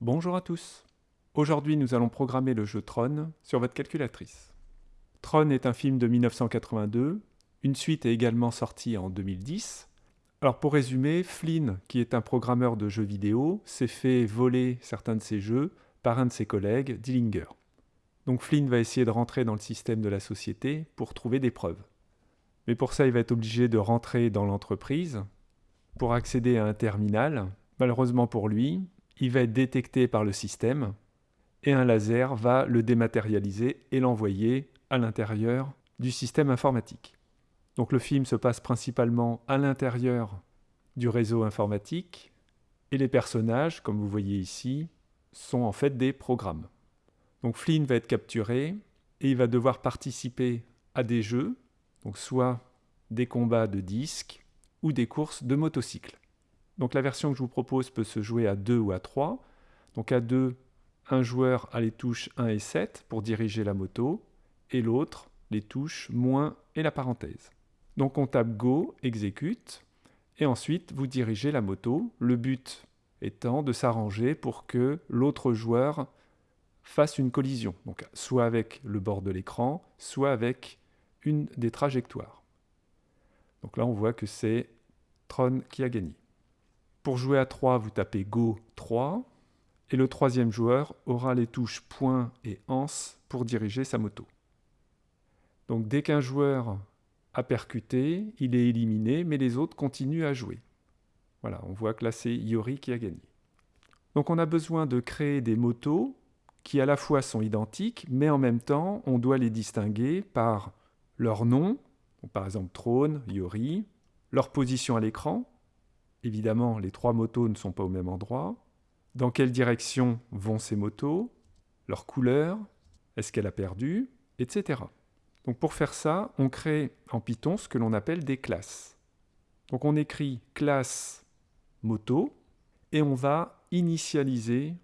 Bonjour à tous. Aujourd'hui, nous allons programmer le jeu Tron sur votre calculatrice. Tron est un film de 1982. Une suite est également sortie en 2010. Alors pour résumer, Flynn, qui est un programmeur de jeux vidéo, s'est fait voler certains de ses jeux par un de ses collègues, Dillinger. Donc Flynn va essayer de rentrer dans le système de la société pour trouver des preuves. Mais pour ça, il va être obligé de rentrer dans l'entreprise pour accéder à un terminal. Malheureusement pour lui, il va être détecté par le système et un laser va le dématérialiser et l'envoyer à l'intérieur du système informatique. Donc le film se passe principalement à l'intérieur du réseau informatique et les personnages, comme vous voyez ici, sont en fait des programmes. Donc Flynn va être capturé et il va devoir participer à des jeux, donc soit des combats de disques ou des courses de motocycles. Donc la version que je vous propose peut se jouer à 2 ou à 3. Donc à 2, un joueur a les touches 1 et 7 pour diriger la moto, et l'autre les touches moins et la parenthèse. Donc on tape Go, exécute, et ensuite vous dirigez la moto, le but étant de s'arranger pour que l'autre joueur fasse une collision, donc soit avec le bord de l'écran, soit avec une des trajectoires. Donc là on voit que c'est Tron qui a gagné. Pour jouer à 3, vous tapez Go 3, et le troisième joueur aura les touches point et anse pour diriger sa moto. Donc dès qu'un joueur a percuté, il est éliminé, mais les autres continuent à jouer. Voilà, on voit que là c'est Yori qui a gagné. Donc on a besoin de créer des motos qui à la fois sont identiques, mais en même temps on doit les distinguer par leur nom, par exemple Trône, Yori, leur position à l'écran, Évidemment, les trois motos ne sont pas au même endroit. Dans quelle direction vont ces motos? Leur couleur? Est-ce qu'elle a perdu? Etc. Donc pour faire ça, on crée en Python ce que l'on appelle des classes. Donc on écrit classe moto et on va initialiser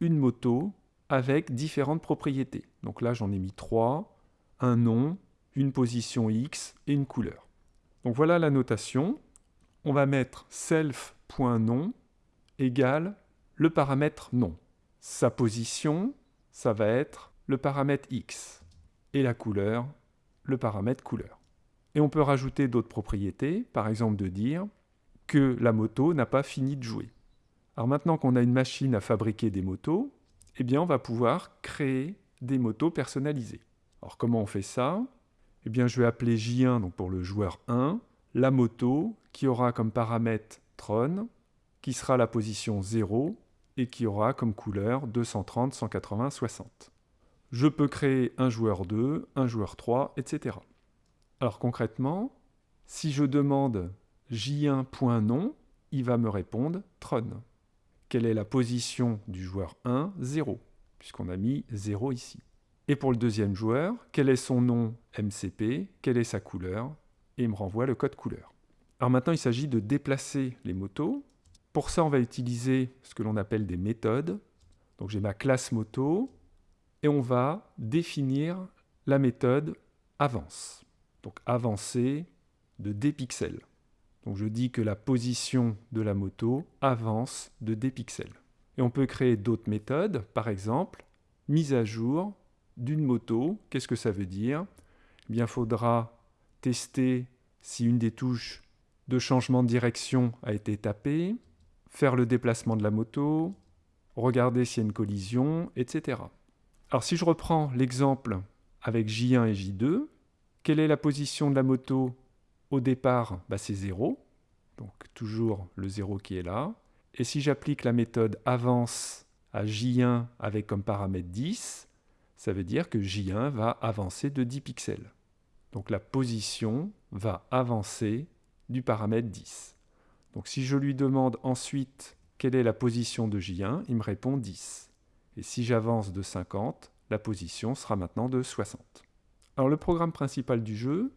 une moto avec différentes propriétés. Donc là j'en ai mis trois, un nom, une position X et une couleur. Donc voilà la notation on va mettre self.nom égale le paramètre nom. Sa position, ça va être le paramètre x. Et la couleur, le paramètre couleur. Et on peut rajouter d'autres propriétés, par exemple de dire que la moto n'a pas fini de jouer. Alors maintenant qu'on a une machine à fabriquer des motos, eh bien on va pouvoir créer des motos personnalisées. Alors comment on fait ça? Eh bien je vais appeler J1 donc pour le joueur 1 la moto qui aura comme paramètre Tron, qui sera la position 0 et qui aura comme couleur 230, 180, 60. Je peux créer un joueur 2, un joueur 3, etc. Alors concrètement, si je demande j1.nom, il va me répondre Tron. Quelle est la position du joueur 1 0, puisqu'on a mis 0 ici. Et pour le deuxième joueur, quel est son nom MCP, quelle est sa couleur et me renvoie le code couleur. Alors maintenant, il s'agit de déplacer les motos. Pour ça, on va utiliser ce que l'on appelle des méthodes. Donc j'ai ma classe moto et on va définir la méthode avance. Donc avancer de d pixels. Donc je dis que la position de la moto avance de d pixels. Et on peut créer d'autres méthodes, par exemple, mise à jour d'une moto. Qu'est-ce que ça veut dire? Eh bien, faudra tester si une des touches de changement de direction a été tapée, faire le déplacement de la moto, regarder s'il y a une collision, etc. Alors si je reprends l'exemple avec J1 et J2, quelle est la position de la moto au départ? Bah, C'est 0, donc toujours le 0 qui est là. Et si j'applique la méthode avance à J1 avec comme paramètre 10, ça veut dire que J1 va avancer de 10 pixels. Donc la position va avancer du paramètre 10. Donc si je lui demande ensuite quelle est la position de J1, il me répond 10. Et si j'avance de 50, la position sera maintenant de 60. Alors le programme principal du jeu,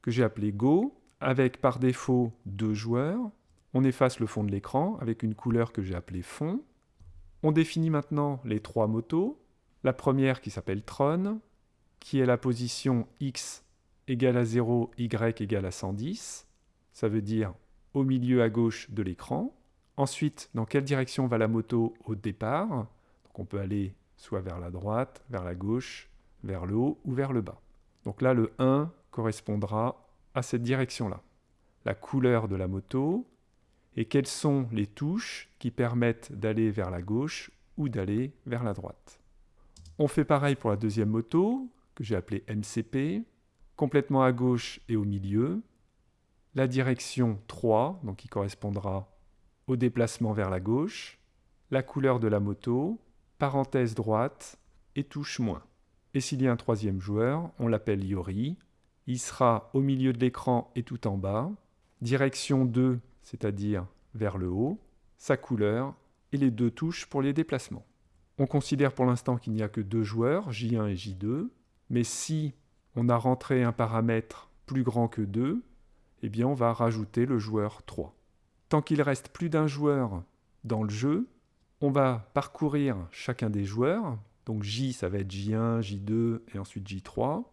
que j'ai appelé Go, avec par défaut deux joueurs, on efface le fond de l'écran avec une couleur que j'ai appelée fond. On définit maintenant les trois motos. La première qui s'appelle Tron, qui est la position X égale à 0, y égale à 110. Ça veut dire au milieu à gauche de l'écran. Ensuite, dans quelle direction va la moto au départ? Donc on peut aller soit vers la droite, vers la gauche, vers le haut ou vers le bas. Donc là, le 1 correspondra à cette direction-là. La couleur de la moto et quelles sont les touches qui permettent d'aller vers la gauche ou d'aller vers la droite. On fait pareil pour la deuxième moto, que j'ai appelée MCP, complètement à gauche et au milieu. La direction 3, donc qui correspondra au déplacement vers la gauche. La couleur de la moto, parenthèse droite et touche moins. Et s'il y a un troisième joueur, on l'appelle Yori. Il sera au milieu de l'écran et tout en bas. Direction 2, c'est-à-dire vers le haut. Sa couleur et les deux touches pour les déplacements. On considère pour l'instant qu'il n'y a que deux joueurs, J1 et J2, mais si on a rentré un paramètre plus grand que 2, eh bien on va rajouter le joueur 3. Tant qu'il reste plus d'un joueur dans le jeu, on va parcourir chacun des joueurs. Donc J, ça va être J1, J2 et ensuite J3.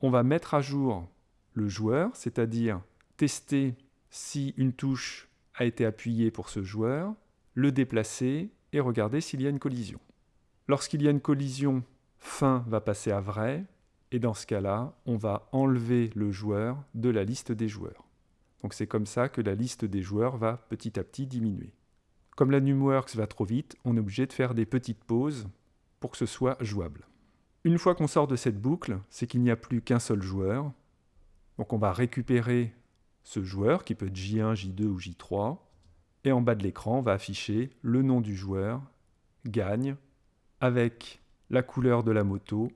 On va mettre à jour le joueur, c'est-à-dire tester si une touche a été appuyée pour ce joueur, le déplacer et regarder s'il y a une collision. Lorsqu'il y a une collision, fin va passer à vrai, et dans ce cas-là, on va enlever le joueur de la liste des joueurs. Donc c'est comme ça que la liste des joueurs va petit à petit diminuer. Comme la NumWorks va trop vite, on est obligé de faire des petites pauses pour que ce soit jouable. Une fois qu'on sort de cette boucle, c'est qu'il n'y a plus qu'un seul joueur. Donc on va récupérer ce joueur qui peut être J1, J2 ou J3. Et en bas de l'écran, on va afficher le nom du joueur, gagne, avec la couleur de la moto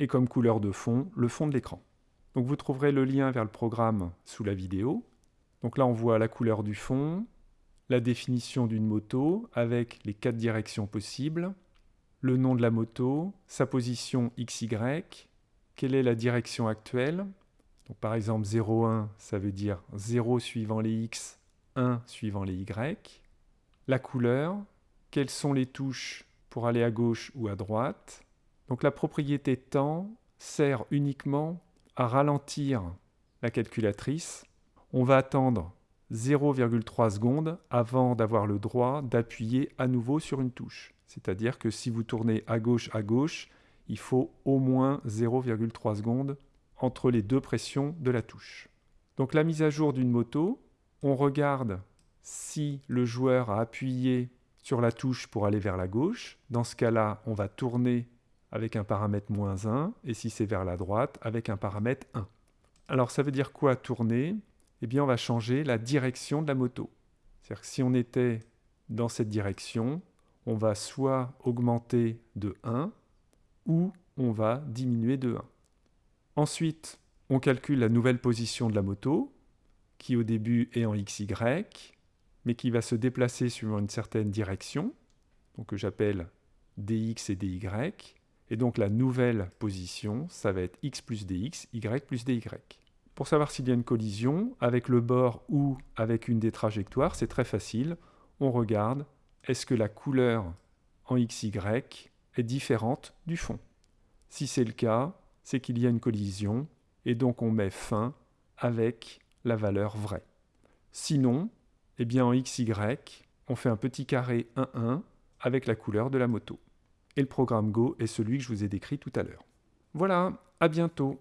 et comme couleur de fond, le fond de l'écran. Donc vous trouverez le lien vers le programme sous la vidéo. Donc là, on voit la couleur du fond, la définition d'une moto avec les quatre directions possibles, le nom de la moto, sa position XY, quelle est la direction actuelle. Par exemple 0,1, ça veut dire 0 suivant les X, 1 suivant les Y. La couleur, quelles sont les touches pour aller à gauche ou à droite. Donc la propriété temps sert uniquement à ralentir la calculatrice. On va attendre 0,3 secondes avant d'avoir le droit d'appuyer à nouveau sur une touche. C'est-à-dire que si vous tournez à gauche à gauche, il faut au moins 0,3 secondes entre les deux pressions de la touche. Donc la mise à jour d'une moto, on regarde si le joueur a appuyé sur la touche pour aller vers la gauche. Dans ce cas-là, on va tourner avec un paramètre moins 1, et si c'est vers la droite, avec un paramètre 1. Alors ça veut dire quoi tourner? Eh bien on va changer la direction de la moto. C'est-à-dire que si on était dans cette direction, on va soit augmenter de 1, ou on va diminuer de 1. Ensuite, on calcule la nouvelle position de la moto, qui au début est en XY, mais qui va se déplacer suivant une certaine direction, que j'appelle dx et dy. Et donc la nouvelle position, ça va être x plus dx, y plus dy. Pour savoir s'il y a une collision, avec le bord ou avec une des trajectoires, c'est très facile. On regarde, est-ce que la couleur en xy est différente du fond? Si c'est le cas, c'est qu'il y a une collision, et donc on met fin avec la valeur vraie. Sinon, eh bien en XY, on fait un petit carré 1, 1 avec la couleur de la moto. Et le programme Go est celui que je vous ai décrit tout à l'heure. Voilà, à bientôt